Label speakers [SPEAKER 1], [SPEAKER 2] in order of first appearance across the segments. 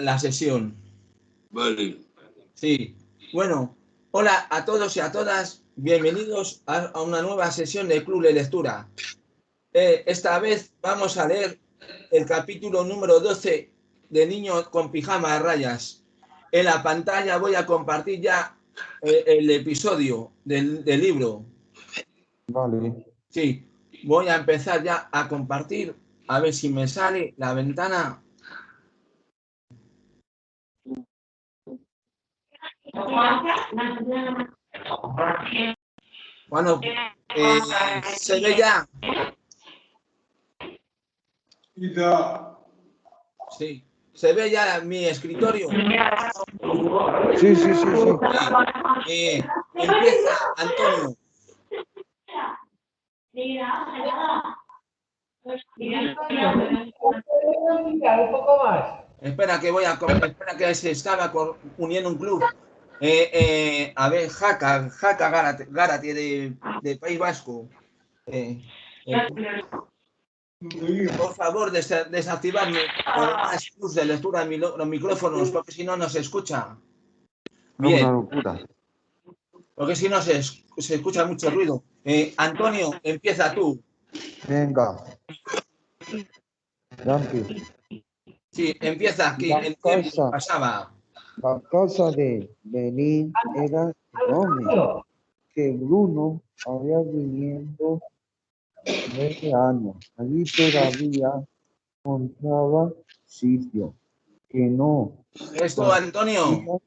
[SPEAKER 1] la sesión.
[SPEAKER 2] Vale.
[SPEAKER 1] Sí. Bueno, hola a todos y a todas. Bienvenidos a, a una nueva sesión del Club de Lectura. Eh, esta vez vamos a leer el capítulo número 12 de Niño con pijama de rayas. En la pantalla voy a compartir ya eh, el episodio del, del libro.
[SPEAKER 3] Vale.
[SPEAKER 1] Sí, voy a empezar ya a compartir. A ver si me sale la ventana. Bueno, eh, se ve ya. Sí, se ve ya mi escritorio.
[SPEAKER 3] Sí, sí, sí, sí.
[SPEAKER 1] Eh, empieza Antonio.
[SPEAKER 4] Un poco más.
[SPEAKER 1] Espera que voy a espera que se estaba uniendo un club. Eh, eh, a ver, Jaca, Jaca Gárate, Gárate de, de País Vasco. Eh, eh, por favor, desa- desactivarme las luz de lectura de los micrófonos, porque si no, no se escucha.
[SPEAKER 3] Una
[SPEAKER 1] Bien,
[SPEAKER 3] locura.
[SPEAKER 1] porque si no se, es- se escucha mucho ruido. Eh, Antonio, empieza tú.
[SPEAKER 3] Venga.
[SPEAKER 1] Sí, empieza aquí.
[SPEAKER 3] La
[SPEAKER 1] El tiempo pasaba.
[SPEAKER 3] La casa de Benín era enorme, que Bruno había viviendo 20 años. Allí todavía encontraba sitio que no.
[SPEAKER 1] Esto, Antonio.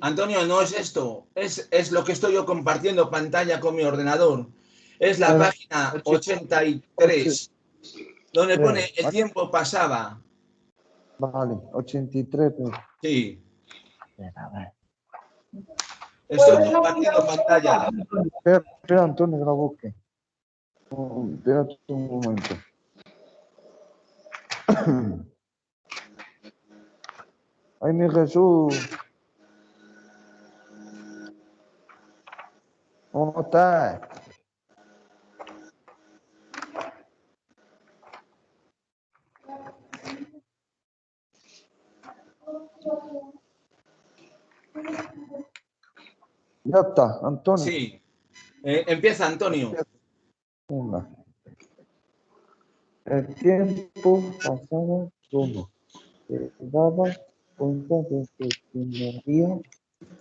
[SPEAKER 1] Antonio, no es esto, es, es lo que estoy yo compartiendo pantalla con mi ordenador. Es la
[SPEAKER 3] Pero-
[SPEAKER 1] página 83, donde
[SPEAKER 3] Pero-
[SPEAKER 1] pone el tiempo pasaba.
[SPEAKER 3] Vale, 83. pues.
[SPEAKER 1] Sí, estoy compartiendo pantalla.
[SPEAKER 3] Espera, espera, Antonio, que la busque. Espérate un momento. Ay, mi Jesús. ¿Cómo estás? Ya está, Antonio.
[SPEAKER 1] Sí, Eh, empieza Antonio.
[SPEAKER 3] Una. El tiempo pasaba como se daba cuenta de que tendría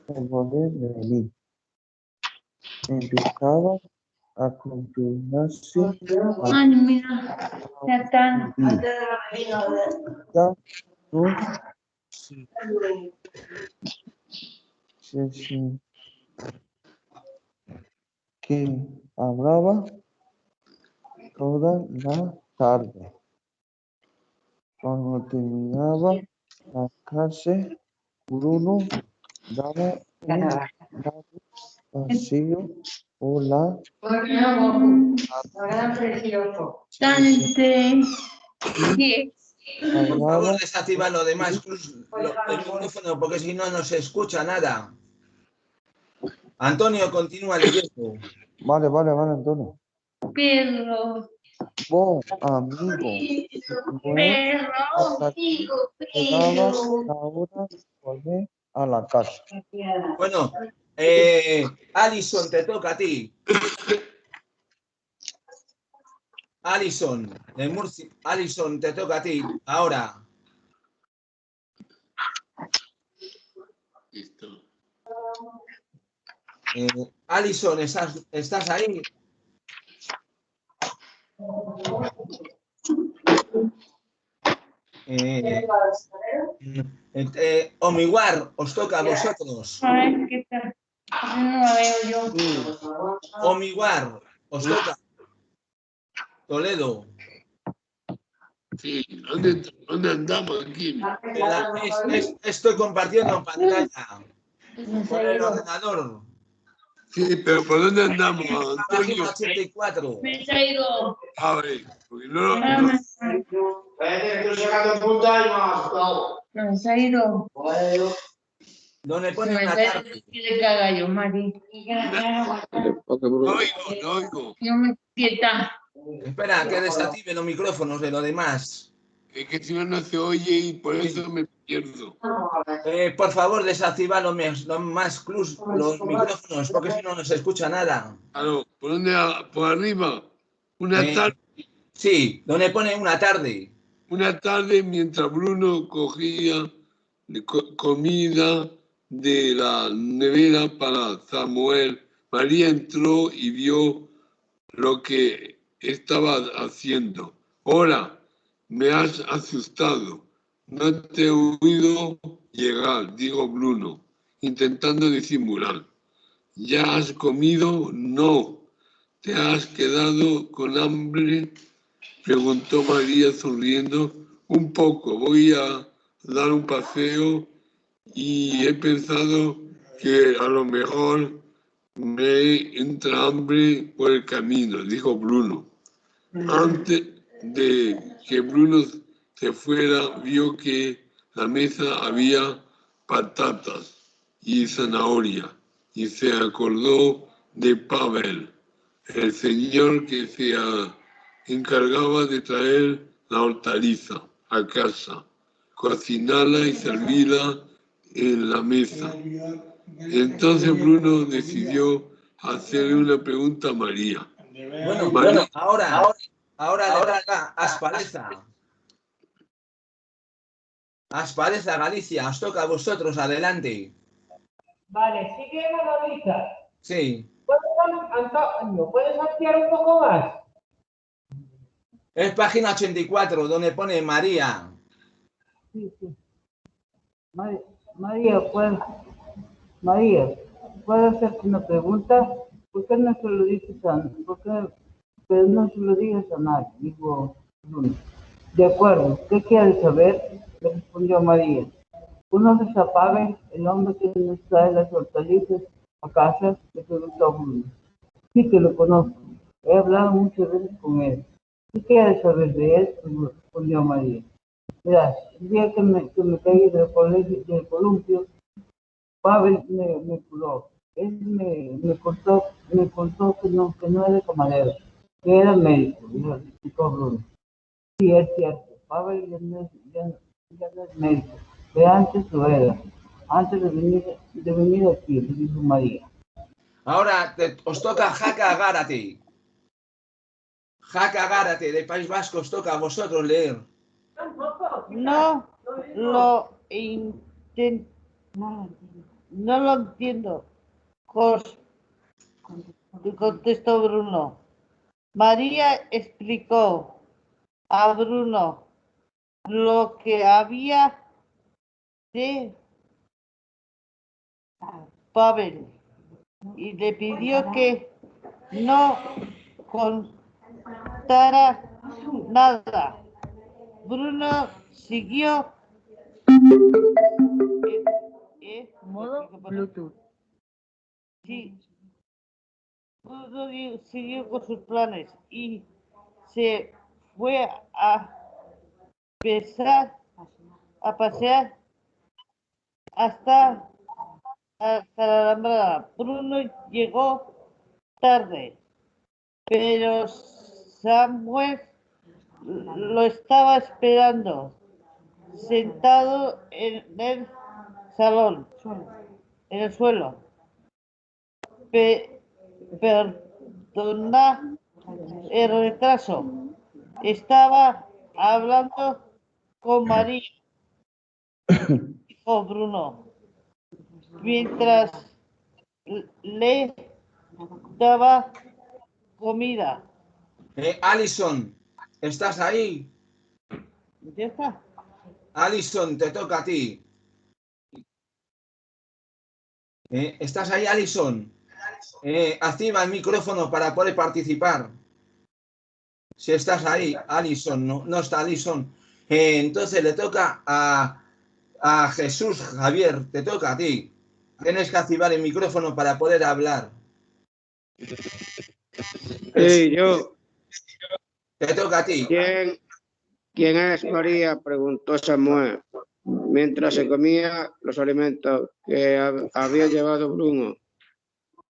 [SPEAKER 3] que volver a venir. Empezaba a continuarse
[SPEAKER 5] Ay, mira, ya está.
[SPEAKER 3] hasta no se que hablaba toda la tarde. Cuando terminaba la clase, Bruno daba un largo paseo por la
[SPEAKER 5] Dante. Sí.
[SPEAKER 1] Por favor, desactiva lo demás, el micrófono, porque si no, no se escucha nada. Antonio, continúa leyendo.
[SPEAKER 3] Vale, vale, vale, Antonio.
[SPEAKER 5] Perro.
[SPEAKER 3] Bon amigo.
[SPEAKER 5] Perro.
[SPEAKER 3] hasta que llegaba la hora de volver a la casa.
[SPEAKER 1] Bueno, eh, Alison, te toca a ti. Alison, de Murcia. Alison, te toca a ti. Ahora.
[SPEAKER 2] Listo.
[SPEAKER 1] Eh, Alison, ¿estás, ¿estás ahí? Eh, eh, eh, Omiguar, os toca a vosotros.
[SPEAKER 5] A ver qué tal. No la veo yo.
[SPEAKER 1] Omiguar, os toca. Toledo.
[SPEAKER 2] Sí, ¿dónde, dónde andamos aquí?
[SPEAKER 1] En la- es- es- estoy compartiendo pantalla con el ordenador.
[SPEAKER 2] Sí, pero ¿por dónde andamos, Antonio?
[SPEAKER 1] 84.
[SPEAKER 5] Me.
[SPEAKER 2] A ver, porque no, no,
[SPEAKER 5] No, se ha ido.
[SPEAKER 1] Donde
[SPEAKER 5] Se
[SPEAKER 1] pone
[SPEAKER 5] me
[SPEAKER 1] una
[SPEAKER 5] ha ido.
[SPEAKER 1] tarde.
[SPEAKER 5] Quiere que haga yo, Mari.
[SPEAKER 2] no oigo, no oigo.
[SPEAKER 5] Yo me quieta.
[SPEAKER 1] Espera, que desactive los micrófonos de los demás.
[SPEAKER 2] Es que si no, no se oye y por eso me pierdo.
[SPEAKER 1] Eh, por favor, desactiva los, más clus, los micrófonos, porque si no, no se escucha nada.
[SPEAKER 2] Claro, ¿por dónde? a- Por arriba. Una
[SPEAKER 1] Eh.
[SPEAKER 2] tarde,
[SPEAKER 1] Sí, donde pone una tarde.
[SPEAKER 2] una tarde mientras Bruno cogía co- comida de la nevera para Samuel, María entró y vio lo que estaba haciendo. Hola, me has asustado. No te he oído llegar, dijo Bruno, intentando disimular. ¿Ya has comido? No. ¿Te has quedado con hambre? Preguntó María sonriendo. Un poco, voy a dar un paseo y he pensado que a lo mejor me entra hambre por el camino, dijo Bruno. Antes de que Bruno se fuera, vio que la mesa había patatas y zanahoria y se acordó de Pavel, el señor que se encargaba de traer la hortaliza a casa, cocinarla y servirla en la mesa. Entonces Bruno decidió hacerle una pregunta a María.
[SPEAKER 1] Bueno,
[SPEAKER 2] María.
[SPEAKER 1] bueno, ahora, ahora, ahora toca Aspareza. Aspareza, Galicia, os toca a vosotros, adelante.
[SPEAKER 4] Vale, sigue Manolita.
[SPEAKER 1] Sí,
[SPEAKER 4] ¿Puedes, Antonio, ¿puedes ampliar un poco más?
[SPEAKER 1] es página 84, donde pone María.
[SPEAKER 6] Sí, sí. María, María, ¿puedes, María, ¿puedo hacerte una pregunta? ¿Por qué no se lo dices a, por qué, pero no se lo digas a nadie? Dijo Bruno. De acuerdo, ¿qué quieres saber? Respondió María. ¿Conoces a Pavel, el hombre que nos trae las hortalizas a casa? Le preguntó Bruno. Sí que lo conozco. He hablado muchas veces con él. ¿Qué quieres saber de él? Respondió María. Verás, el día que me, que me caí del, colegio, del columpio, Pavel me, me curó. Él me, me, contó, me contó que no, que no era camarero, que era médico, y lo explicó Bruno. Sí, es cierto, Pavel ya no ya, ya no es médico, pero antes era, antes de venir, de venir aquí, le dijo María.
[SPEAKER 1] Ahora te- os toca Jaca Gárate. Jaca Gárate, de País Vasco, os toca a vosotros leer.
[SPEAKER 7] No lo intento. No lo entiendo. Cos- Contestó Bruno. María explicó a Bruno lo que había de Pavel y le pidió que no contara nada. Bruno siguió
[SPEAKER 6] Modo Bluetooth.
[SPEAKER 7] Sí. Bruno siguió con sus planes y se fue a pesar, a pasear hasta, hasta la Alhambra. Bruno llegó tarde, pero Samuel lo estaba esperando, sentado en el salón, en el suelo. Pe- perdona el retraso. Estaba hablando con María, dijo Bruno, mientras le daba comida.
[SPEAKER 1] Eh, Alison, ¿estás ahí?
[SPEAKER 7] ¿Ya está?
[SPEAKER 1] Alison, te toca a ti. Eh, ¿Estás ahí, Alison? Eh, activa el micrófono para poder participar. Si estás ahí, Alison, no, no está Alison. Eh, entonces le toca a, a Jesús Javier, te toca a ti. Tienes que activar el micrófono para poder hablar.
[SPEAKER 8] Sí, yo.
[SPEAKER 1] Te toca a ti.
[SPEAKER 8] ¿Quién, ¿Quién es María? Preguntó Samuel, mientras se comía los alimentos que hab- había llevado Bruno.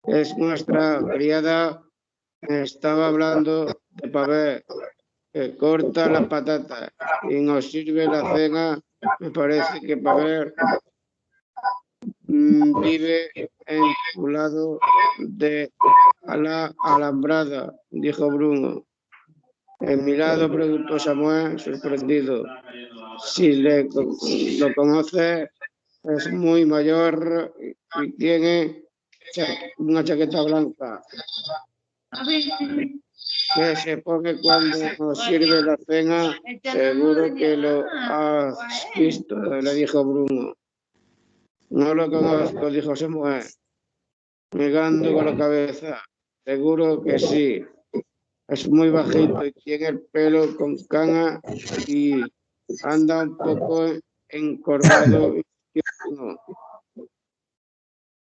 [SPEAKER 8] Es nuestra criada. Estaba hablando de Pavel, corta las patatas y nos sirve la cena, me parece que para ver mm, vive lado de la alambrada, dijo Bruno. En mi lado preguntó Samuel, sorprendido. Si le, lo conoce, es muy mayor y tiene una chaqueta blanca que se pone cuando nos sirve la cena. Seguro que lo has visto, le dijo Bruno. No lo conozco, dijo Samuel, negando con la cabeza. Seguro que sí. Es muy bajito y tiene el pelo con cana y anda un poco encorvado.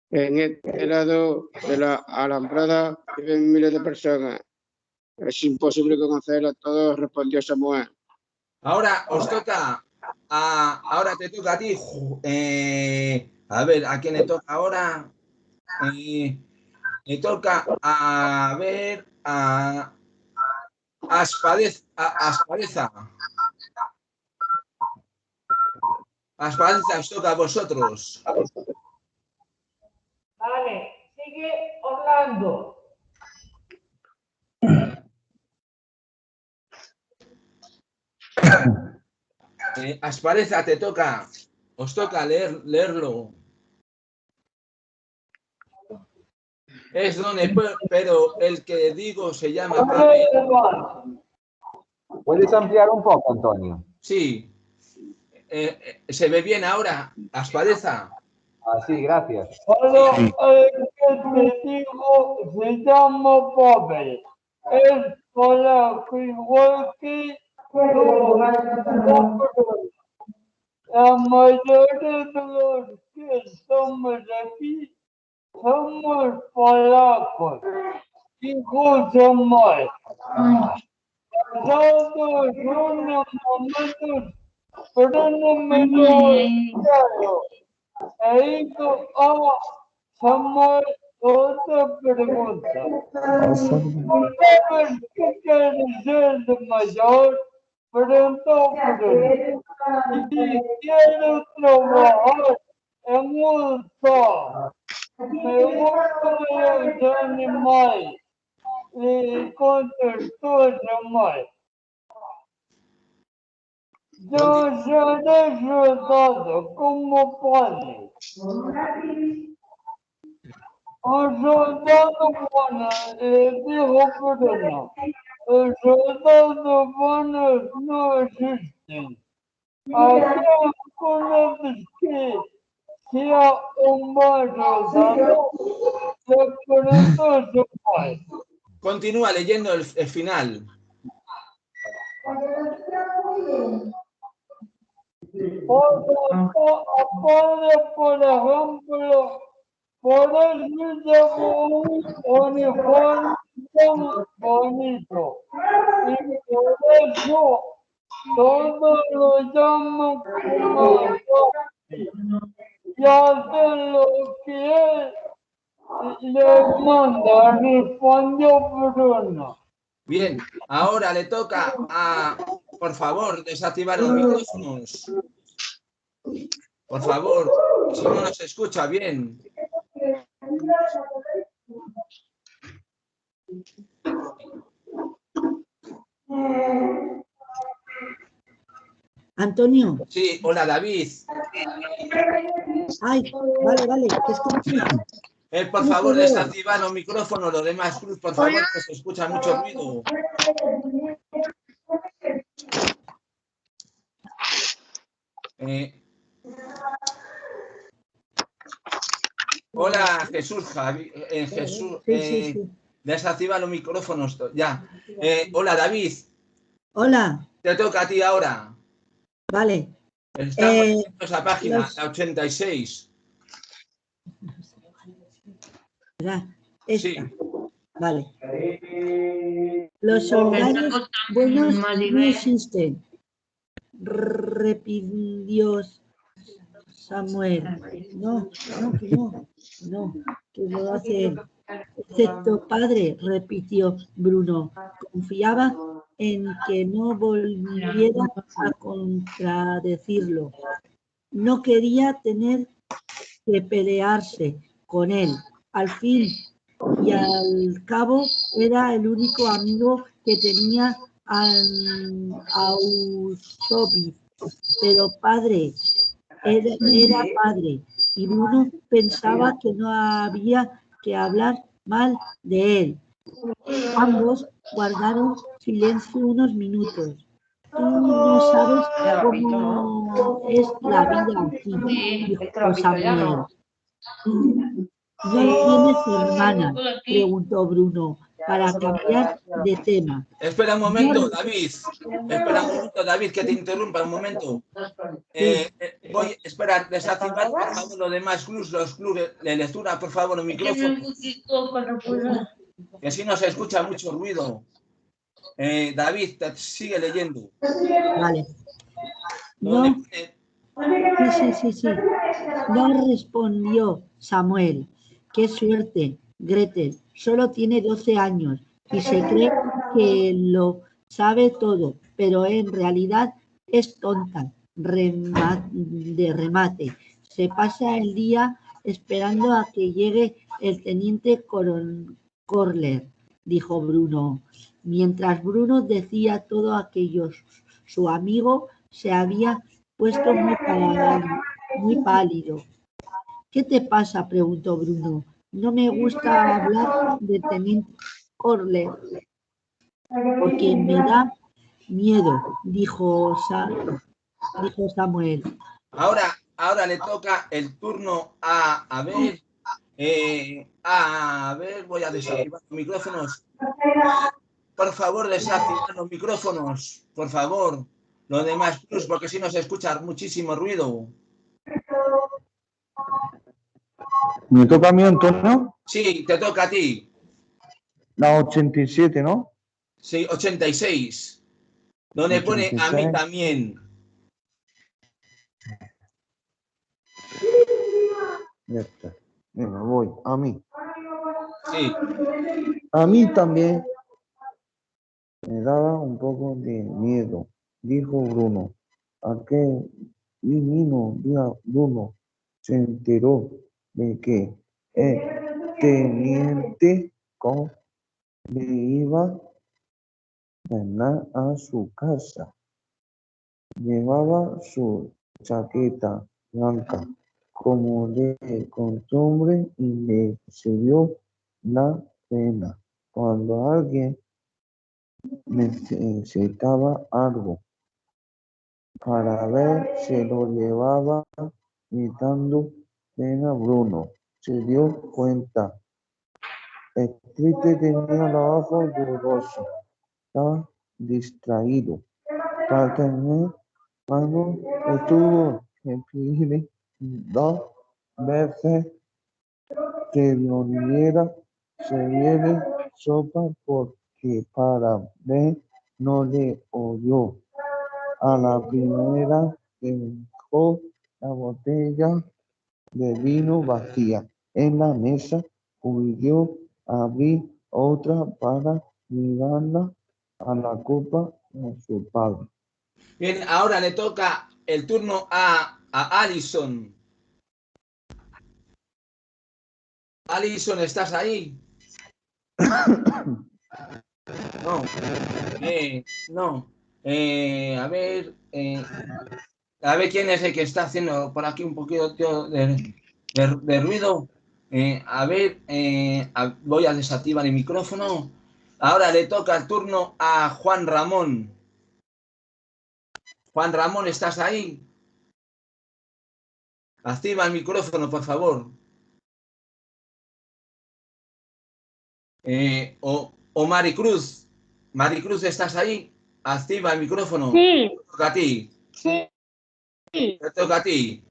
[SPEAKER 8] En este lado de la alambrada viven miles de personas. Es imposible conocer a todos, respondió Samuel.
[SPEAKER 1] Ahora os toca, a, ahora te toca a ti. Eh, a ver, ¿a quién le toca ahora? Eh, le toca a ver a Aspadez, a Aspadeza. Aspadeza, os toca a vosotros.
[SPEAKER 4] Vale, sigue Orlando.
[SPEAKER 1] Eh, Aspareza, te toca, os toca leer, leerlo. Es donde, pero el que digo se llama
[SPEAKER 9] ¿Puedes ampliar un poco, Antonio?
[SPEAKER 1] Sí. Eh, eh, ¿Se ve bien ahora, Aspareza?
[SPEAKER 9] Ah, sí, gracias.
[SPEAKER 10] Pero el que te digo se llama Pavel. Es polaco igual que la mayoría de los que somos aquí somos polacos. Dijo Samuel. Pasados unos momentos, pero no me lo claro. E hizo a Samuel otra pregunta. ¿Sabes qué quiere ser de mayor? Preguntó Bruno. Y quiero trabajar en un zoo. Me gustan los animales. Y contestó Samuel. Yo seré soldado como padre. Un soldado bueno, le dijo Bruno. Los soldados buenos no existen. Hay algunos que sea un buen soldado, le preguntó su padre.
[SPEAKER 1] Continúa leyendo el, el final.
[SPEAKER 10] Aparte, por ejemplo, poder llevar un uniforme tan bonito. Y por eso todos lo llaman como y hace lo que él le manda, respondió Bruno.
[SPEAKER 1] Bien, ahora le toca a, por favor, desactivar los micrófonos. Por favor, si no nos escucha bien.
[SPEAKER 11] Antonio.
[SPEAKER 1] Sí, hola David.
[SPEAKER 11] Ay, vale, vale, te escucho.
[SPEAKER 1] Eh, por favor, desactiva los micrófonos, los demás, Cruz, por favor, que se escucha mucho ruido. Eh, hola, Jesús, Javi, eh, Jesús, eh, desactiva los micrófonos, ya. Eh, hola, David.
[SPEAKER 11] Hola.
[SPEAKER 1] Te toca a ti ahora.
[SPEAKER 11] Vale.
[SPEAKER 1] Estamos
[SPEAKER 11] Eh,
[SPEAKER 1] en esa página,
[SPEAKER 11] los-
[SPEAKER 1] la 86.
[SPEAKER 11] ¿verdad? Esta.
[SPEAKER 1] Sí.
[SPEAKER 11] Vale. Los soldados buenos no existen. Repitió Samuel. No, no, que no, no, que lo hace. Excepto padre, repitió Bruno. Confiaba en que no volviera a contradecirlo. No quería tener que pelearse con él. Al fin y al cabo era el único amigo que tenía an- Ausobi. Pero padre, era, era padre y Bruno pensaba que no había que hablar mal de él. Ambos guardaron silencio unos minutos. Tú no sabes cómo es la vida aquí, dijo Samuel. ¿No tienes hermana? preguntó Bruno, para cambiar de tema.
[SPEAKER 1] Espera un momento, David. Espera un momento, David, que te interrumpa un momento. Eh, eh, voy, espera, desactivar por favor los demás clubs, los clubes de lectura, por favor, el micrófono, que si no se escucha mucho ruido. Eh, David, te sigue leyendo.
[SPEAKER 11] Vale. No, sí, sí, sí. No respondió Samuel. Qué suerte, Gretel. Solo tiene 12 años y se cree que lo sabe todo, pero en realidad es tonta de remate. Se pasa el día esperando a que llegue el teniente coron- Corler, dijo Bruno. Mientras Bruno decía todo aquello, su amigo se había puesto muy pálido. Muy pálido. ¿Qué te pasa? preguntó Bruno. No me gusta hablar de teniente Corler porque me da miedo, dijo, Sa- dijo Samuel.
[SPEAKER 1] Ahora, ahora le toca el turno a, a ver, eh, a ver, voy a desactivar los micrófonos. Por favor, desactivar los micrófonos, por favor. Los demás plus, porque si no se escucha muchísimo ruido.
[SPEAKER 3] ¿Me toca a mí, Antonio?
[SPEAKER 1] Sí, te toca a ti.
[SPEAKER 3] La 87, ¿no?
[SPEAKER 1] Sí, 86. Donde pone a mí
[SPEAKER 3] 86.
[SPEAKER 1] también.
[SPEAKER 3] Ya está. Venga, voy. A mí.
[SPEAKER 1] Sí,
[SPEAKER 3] A mí también me daba un poco de miedo, dijo Bruno. Aquel divino día Bruno se enteró de que el teniente con le iba a ganar a su casa. Llevaba su chaqueta blanca como de costumbre y le sirvió la cena. Cuando alguien necesitaba algo para ver, se lo llevaba gritando cena Bruno. Se dio cuenta. El triste tenía los ojos dudosos. Estaba distraído. Para tener cuando estuvo pedirle dos veces que viniera se viene sopa porque para ver no le oyó. A la primera dejó la botella de vino vacía en la mesa, huyó a abrir otra para mirarla a la copa de su padre.
[SPEAKER 1] Bien, ahora le toca el turno a, a Alison. Alison, ¿estás ahí? No. Eh, no. Eh, a ver. eh, a ver quién es el que está haciendo por aquí un poquito de, de- de ruido. A ver, a- voy a desactivar el micrófono. Ahora le toca el turno a Juan Ramón. Juan Ramón, ¿estás ahí? Activa el micrófono, por favor. Eh, o, o Maricruz. Maricruz, ¿estás ahí? Activa el micrófono.
[SPEAKER 12] Sí,
[SPEAKER 1] Te toca a ti.
[SPEAKER 12] sí.
[SPEAKER 1] Te toca a ti.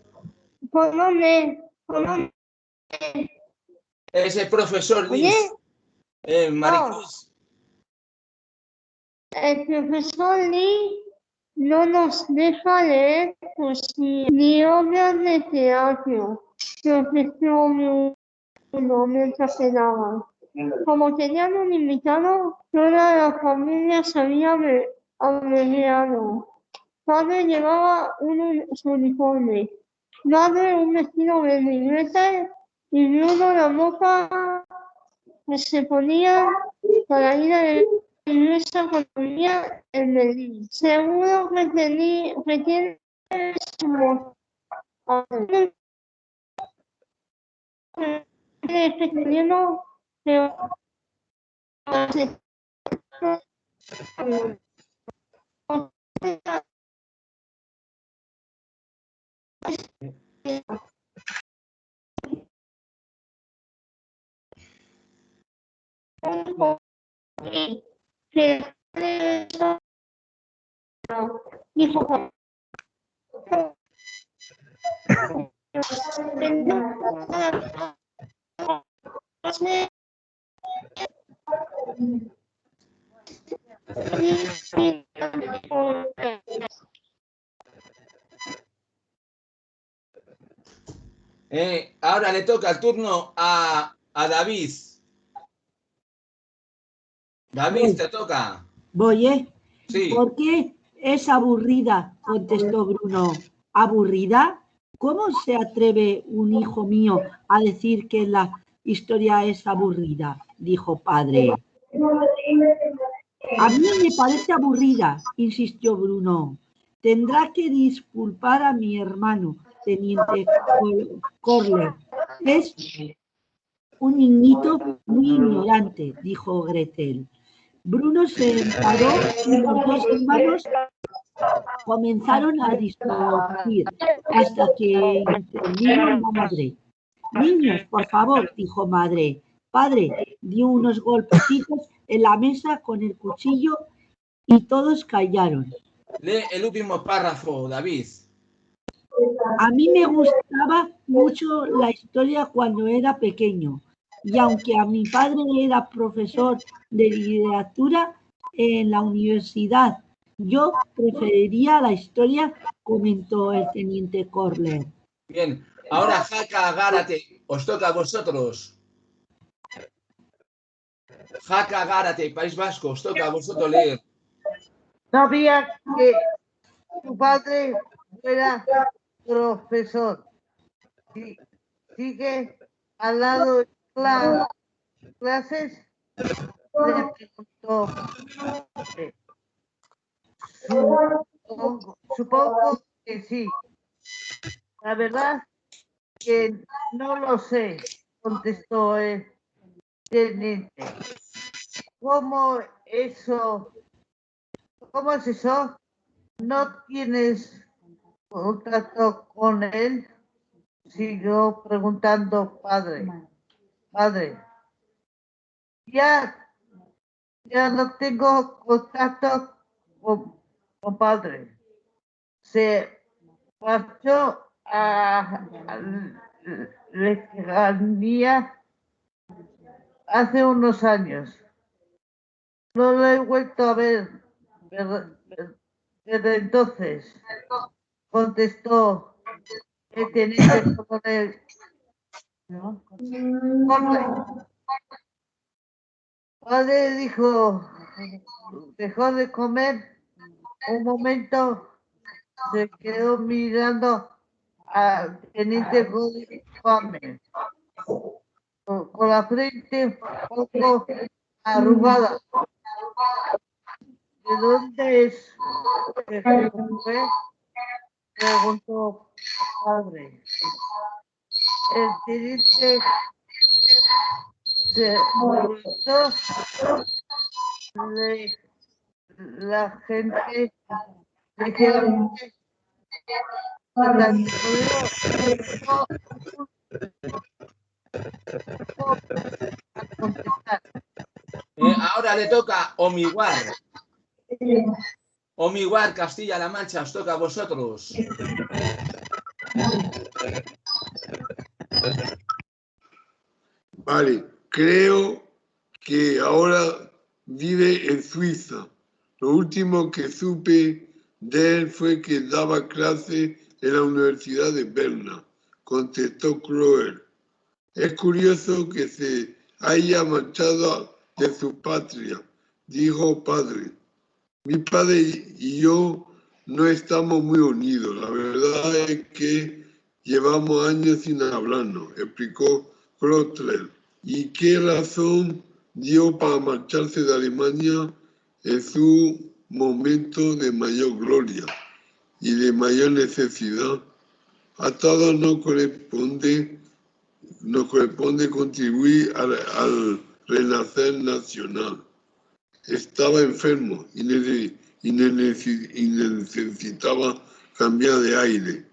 [SPEAKER 12] ¿Por dónde?
[SPEAKER 1] Es el profesor. Liz. Eh, Maricruz.
[SPEAKER 12] El profesor Lee no nos deja leer poesía ni obras de teatro. Profesor mientras cenaba. Como tenían un invitado, toda la familia se había abreviado. Padre llevaba un uniforme, madre un vestido verde violeta y Bruno la boca que se ponía para ir a la iglesia cuando venía en Berlín. Seguro que, tenía, que tiene como escribiendo que
[SPEAKER 1] Eh, ahora le toca el turno a, a David. David, te toca.
[SPEAKER 11] Voy, ¿eh?
[SPEAKER 1] Sí.
[SPEAKER 11] ¿Por qué es aburrida? contestó Bruno. ¿Aburrida? ¿Cómo se atreve un hijo mío a decir que la historia es aburrida? dijo padre. A mí me parece aburrida, insistió Bruno. Tendrá que disculpar a mi hermano, teniente Cor- Corler. Es un niñito muy ignorante, dijo Gretel. Bruno se enfadó y los dos hermanos comenzaron a discutir hasta que intervino la madre. Niños, por favor, dijo madre. Padre dio unos golpecitos en la mesa con el cuchillo y todos callaron.
[SPEAKER 1] Lee el último párrafo, David.
[SPEAKER 11] A mí me gustaba mucho la historia cuando era pequeño y aunque a mi padre era profesor de literatura en la universidad, yo preferiría la historia, comentó el teniente Corler.
[SPEAKER 1] Bien, ahora Jaca Gárate, os toca a vosotros. Jaca Gárate, País Vasco, os toca a vosotros leer.
[SPEAKER 7] Sabía que tu padre era profesor. Sí, sigue al lado clases. Le preguntó. eh, Supongo, supongo que sí. La verdad que no lo sé, contestó el teniente. ¿Cómo eso? ¿Cómo es eso? ¿No tienes contacto con él? Siguió preguntando padre. Padre. Ya, ya no tengo contacto con, con padre. Se marchó a, lejanía hace unos años. No lo he vuelto a ver- desde entonces. Contestó el teniente coronel. Padre dijo, dejó de comer un momento, se quedó mirando al teniente Gómez con, la frente un poco arrugada. ¿De dónde es? Preguntó padre. El molestó de la gente ligeramente
[SPEAKER 1] Eh, ahora le toca Omiguar. Omiguar, Castilla-La Mancha, os toca a vosotros.
[SPEAKER 2] Vale, creo que ahora vive en Suiza. Lo último que supe de él fue que daba clase en la Universidad de Berna, contestó Kroer. Es curioso que se haya marchado de su patria. Dijo padre, mi padre y yo no estamos muy unidos. La verdad es que llevamos años sin hablarnos, explicó Krotler. ¿Y qué razón dio para marcharse de Alemania en su momento de mayor gloria y de mayor necesidad? A todos nos corresponde, nos corresponde contribuir al, al renacer nacional. Estaba enfermo y necesitaba cambiar de aire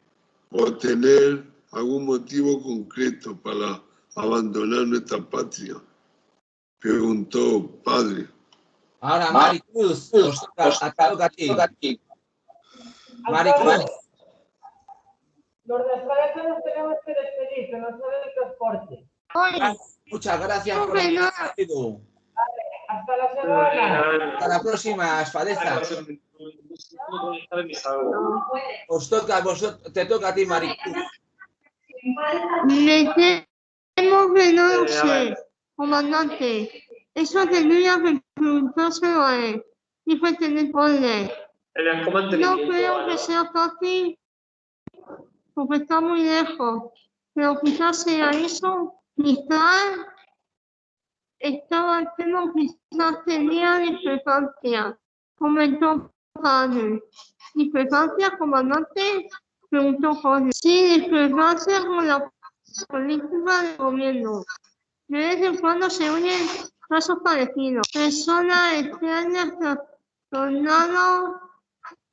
[SPEAKER 2] o tener algún motivo concreto para abandonar nuestra patria. Preguntó padre.
[SPEAKER 1] Ahora, Maricruz, os toca, a- te toca a ti. Maricruz,
[SPEAKER 4] Los nos tenemos que despedir, que nos sale el transporte.
[SPEAKER 1] muchas gracias por haber asistido.
[SPEAKER 4] Hasta la semana.
[SPEAKER 1] Hasta la próxima, Os toca, vosotros, te toca a ti, Maricruz.
[SPEAKER 12] Me temo que no lo sé, comandante. Eso tendría que preguntárselo a él. El teniente Conde. No creo que sea fácil porque está muy lejos, pero quizás sea eso. Quizás estaba enfermo, quizás tenía discrepancia, comentó padre. ¿Discrepancia, comandante? Preguntó Jorge. Sí, discrepancia con la política del gobierno. De vez en cuando se oyen casos parecidos. Personas extrañas trastornados,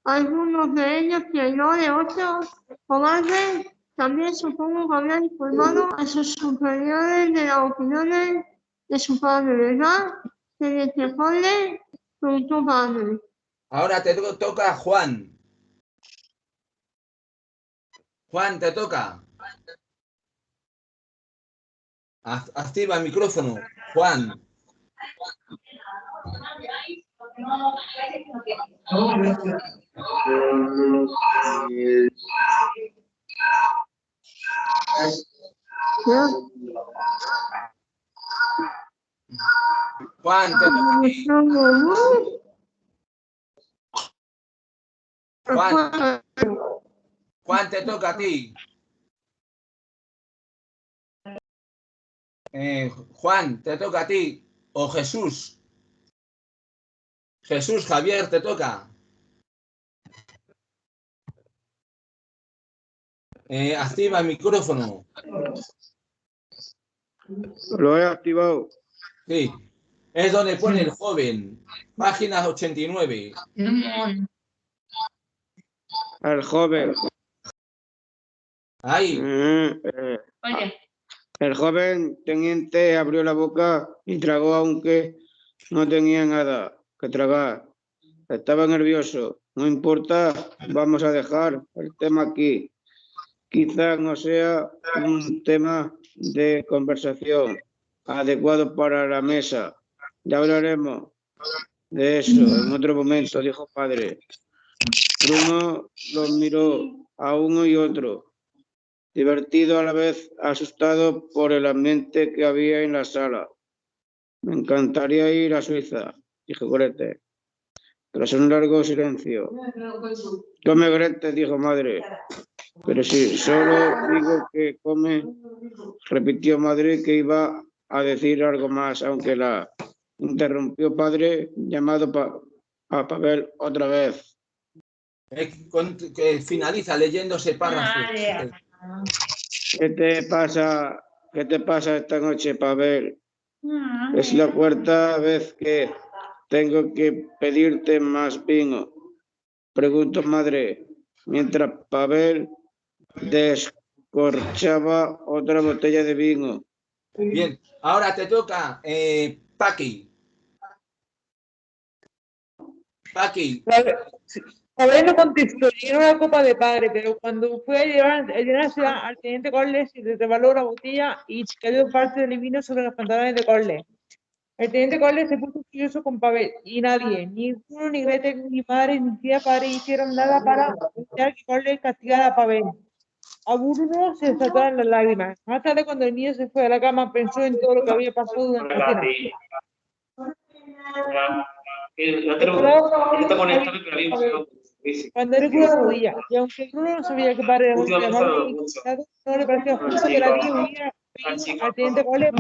[SPEAKER 12] algunos de ellos traidores, otros cobardes. También supongo que habían informado a sus superiores de las opiniones de su padre, ¿verdad? Teniente Jorge, preguntó padre.
[SPEAKER 1] Ahora te to- toca Juan. Juan, te toca. Ac- Activa el micrófono. Juan. Juan, te toca Juan, Juan, te toca a ti. Eh, Juan, te toca a ti. O Jesús. Jesús, Javier, te toca. Eh, activa el micrófono.
[SPEAKER 8] Lo he activado.
[SPEAKER 1] Sí. Es donde pone el joven. Página 89.
[SPEAKER 8] Al joven. Mm, eh,
[SPEAKER 5] Oye,
[SPEAKER 8] El joven teniente abrió la boca y tragó aunque no tenía nada que tragar. Estaba nervioso. No importa, vamos a dejar el tema aquí. Quizás no sea un tema de conversación adecuado para la mesa. Ya hablaremos de eso en otro momento, dijo padre. Bruno los miró a uno y otro divertido a la vez asustado por el ambiente que había en la sala. Me encantaría ir a Suiza, dijo Grete. Tras un largo silencio. Come Grete, dijo madre. Pero si solo digo que come, repitió madre que iba a decir algo más, aunque la interrumpió padre, llamado a Pavel otra vez.
[SPEAKER 1] Eh, con- que finaliza leyendo ese párrafo.
[SPEAKER 8] ¿Qué te pasa? ¿Qué te pasa esta noche, Pavel? Es la cuarta vez que tengo que pedirte más vino. Preguntó madre, mientras Pavel descorchaba otra botella de vino.
[SPEAKER 1] Bien, ahora te toca, eh, Paqui. Paqui,
[SPEAKER 4] Pavel no contestó, llenó una copa de padre, pero cuando fue a llevar, a llenarse al teniente Corles, se resbaló la botella y cayó parte del vino sobre los pantalones de Corles. El teniente Corles se puso furioso con Pavel y nadie, ni Bruno, ni Grete, ni madre, ni tía padre hicieron nada para evitar que Corles castigara a Pavel. a Bruno se saltaron las lágrimas. Más tarde, cuando el niño se fue a la cama, pensó en todo lo que había pasado durante la cena. Cuando le curó la rodilla, y aunque Bruno no sabía que padre era y considerado, no le parecía justo que la niña hubiera al teniente Cole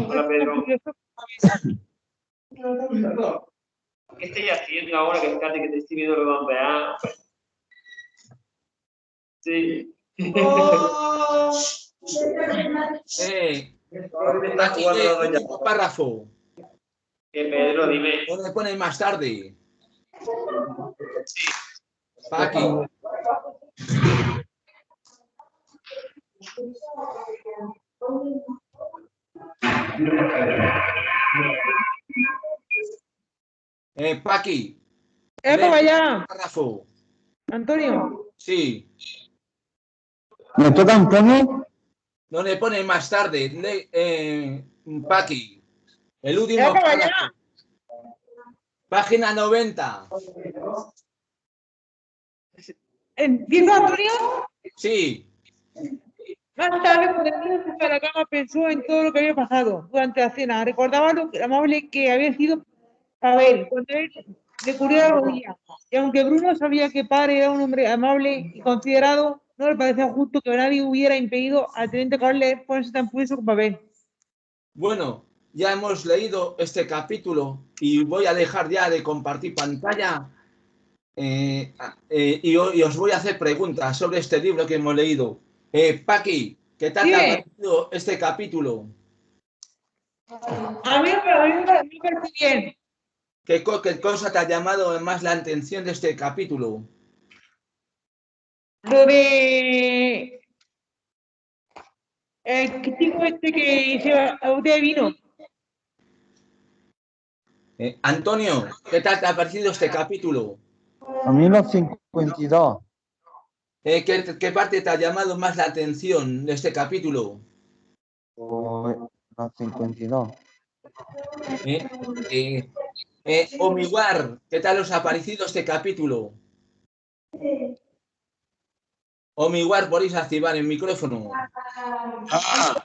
[SPEAKER 13] ¿Qué estoy haciendo ahora que fíjate que te estoy viendo a Sí.
[SPEAKER 1] Eh, aquí el último párrafo.
[SPEAKER 13] Que Pedro, dime.
[SPEAKER 1] ¿Dónde pone más tarde? Paqui. Eh, Paqui.
[SPEAKER 4] ¡Eh, para allá!
[SPEAKER 1] Párrafo.
[SPEAKER 4] Antonio,
[SPEAKER 1] Sí.
[SPEAKER 3] ¿Me toca Antonio?
[SPEAKER 1] ¿Dónde pone más tarde? Le, eh, Paqui. El último
[SPEAKER 4] ¡eh, para allá!
[SPEAKER 1] párrafo. Página 90.
[SPEAKER 4] ¿Empieza Antonio?
[SPEAKER 1] Sí.
[SPEAKER 4] Más tarde, cuando la cama, pensó en todo lo que había pasado durante la cena. Recordaba lo amable que había sido Pavel cuando él le cubrió la rodilla. Y aunque Bruno sabía que padre era un hombre amable y considerado, no le parecía justo que nadie hubiera impedido al teniente Carles ponerse tan furioso con Pavel.
[SPEAKER 1] Bueno, ya hemos leído este capítulo y voy a dejar ya de compartir pantalla eh, eh, y, os voy a hacer preguntas sobre este libro que hemos leído. Eh, Paqui, ¿qué tal te ha parecido este capítulo?
[SPEAKER 4] A mí, a mí me parece bien.
[SPEAKER 1] ¿Qué, co- qué cosa te ha llamado más la atención de este capítulo?
[SPEAKER 4] Lo de. El chico este que se va a botella de vino.
[SPEAKER 1] Eh, Antonio, ¿qué tal te ha parecido este capítulo?
[SPEAKER 3] A mí los 52.
[SPEAKER 1] Eh, ¿qué, qué parte te ha llamado más la atención de este capítulo?
[SPEAKER 3] o Los 52.
[SPEAKER 1] Eh, eh, eh, Omiwar, ¿qué tal os ha parecido este capítulo? Omiwar, podéis activar el micrófono.
[SPEAKER 2] Ah,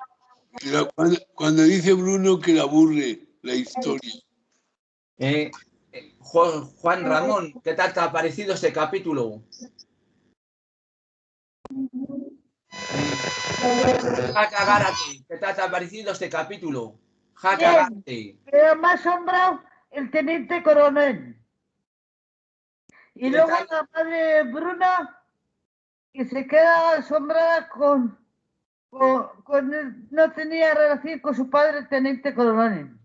[SPEAKER 2] cuando, cuando dice Bruno que le aburre la historia.
[SPEAKER 1] Juan, Ramón, ¿qué tal te ha parecido este capítulo? Jaca Gárate, ¿qué tal te ha parecido este capítulo? Jaca
[SPEAKER 7] Bien.
[SPEAKER 1] Gárate.
[SPEAKER 7] Pero me ha asombrado el teniente coronel. Y
[SPEAKER 1] ¿Qué
[SPEAKER 7] luego
[SPEAKER 1] tal?
[SPEAKER 7] la madre Bruna, que se queda asombrada con, con, con el- no tenía relación con su padre, el teniente coronel.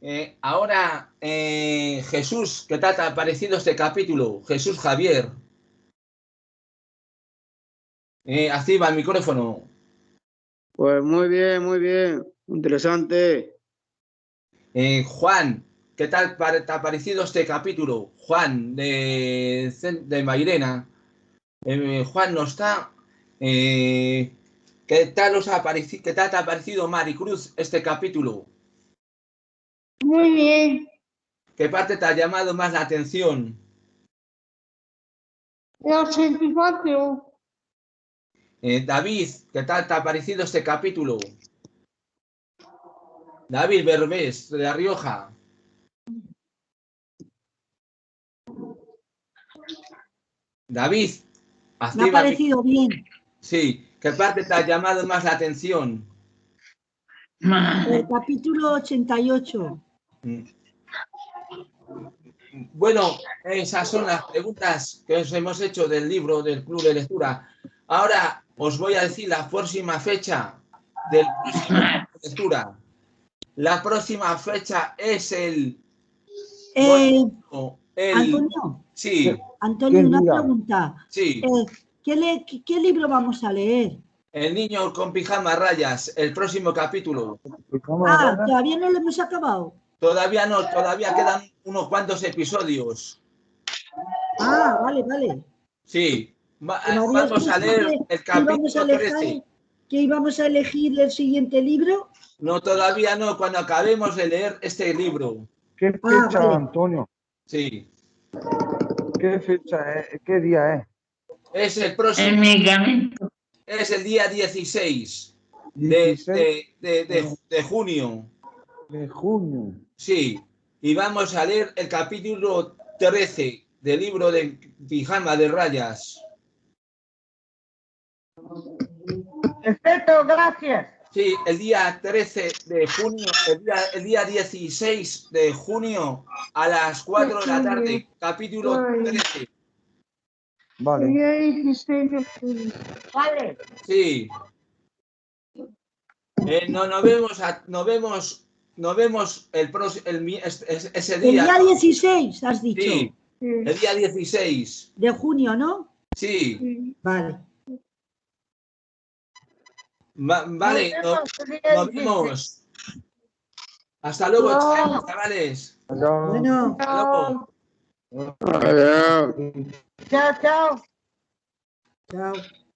[SPEAKER 1] Eh, ahora, eh, Jesús, ¿qué tal te ha parecido este capítulo? Jesús Javier. Eh, activa el micrófono.
[SPEAKER 8] Pues muy bien, muy bien. Interesante.
[SPEAKER 1] Eh, Juan, ¿qué tal te ha parecido este capítulo? Juan, de, de Mairena. Juan no está. ¿qué, tal os ha parecido, ¿Qué tal te ha parecido, Maricruz, este capítulo?
[SPEAKER 12] Muy bien.
[SPEAKER 1] ¿Qué parte te ha llamado más la atención?
[SPEAKER 12] La satisfacción.
[SPEAKER 1] Eh, David, ¿qué tal te ha parecido este capítulo? David Berbés, de La Rioja. David,
[SPEAKER 11] Me ha parecido bien.
[SPEAKER 1] Sí, ¿qué parte te ha llamado más la atención?
[SPEAKER 11] El capítulo 88.
[SPEAKER 1] Bueno, esas son las preguntas que os hemos hecho del libro del Club de Lectura. Ahora os voy a decir la próxima fecha del próximo Club de Lectura. La próxima fecha es el...
[SPEAKER 11] Eh,
[SPEAKER 1] bueno, el
[SPEAKER 11] Antonio,
[SPEAKER 1] sí,
[SPEAKER 11] Antonio,
[SPEAKER 3] ¿Qué
[SPEAKER 11] una pregunta.
[SPEAKER 1] sí.
[SPEAKER 11] Eh, ¿qué, le- qué- qué libro vamos a leer?
[SPEAKER 1] El niño con pijama rayas, el próximo capítulo.
[SPEAKER 11] Ah, todavía no lo hemos acabado.
[SPEAKER 1] Todavía no, todavía quedan unos cuantos episodios.
[SPEAKER 11] Ah, vale, vale.
[SPEAKER 1] Sí, Va- vamos a leer
[SPEAKER 11] que-
[SPEAKER 1] el capítulo
[SPEAKER 11] elegir-
[SPEAKER 1] 13.
[SPEAKER 11] que íbamos a elegir el siguiente libro.
[SPEAKER 1] No, todavía no, cuando acabemos de leer este libro.
[SPEAKER 3] ¿Qué
[SPEAKER 11] Ah,
[SPEAKER 3] fecha,
[SPEAKER 11] vale.
[SPEAKER 3] Antonio?
[SPEAKER 1] Sí,
[SPEAKER 3] ¿Qué fecha es? ¿Qué día es?
[SPEAKER 1] es el próximo.
[SPEAKER 5] El medicamento.
[SPEAKER 1] es el día 16 de,
[SPEAKER 3] 16
[SPEAKER 1] de- de- de- de junio.
[SPEAKER 3] De junio.
[SPEAKER 1] Sí, y vamos a leer el capítulo 13 del libro de Pijama de Rayas.
[SPEAKER 7] Perfecto, gracias.
[SPEAKER 1] Sí, el día 13 de junio, el día, el día 16 de junio a las 4 de la tarde, capítulo 13.
[SPEAKER 3] Vale.
[SPEAKER 12] Día 16 de junio.
[SPEAKER 7] Vale.
[SPEAKER 1] Sí. Eh, no, nos vemos, a- nos vemos, nos vemos el próximo, el, ese
[SPEAKER 11] El
[SPEAKER 1] día.
[SPEAKER 11] día 16, has dicho.
[SPEAKER 1] Sí, el día 16.
[SPEAKER 11] De junio, ¿no?
[SPEAKER 1] Sí,
[SPEAKER 11] Vale.
[SPEAKER 1] Va- vale,
[SPEAKER 7] Nos
[SPEAKER 1] no-
[SPEAKER 7] vemos día
[SPEAKER 1] nos
[SPEAKER 7] 16.
[SPEAKER 1] vemos. Hasta luego,
[SPEAKER 12] Chao.
[SPEAKER 1] chavales.
[SPEAKER 3] Adiós.
[SPEAKER 11] Bueno,
[SPEAKER 1] Hasta luego.
[SPEAKER 7] Chao, chao.
[SPEAKER 11] chao.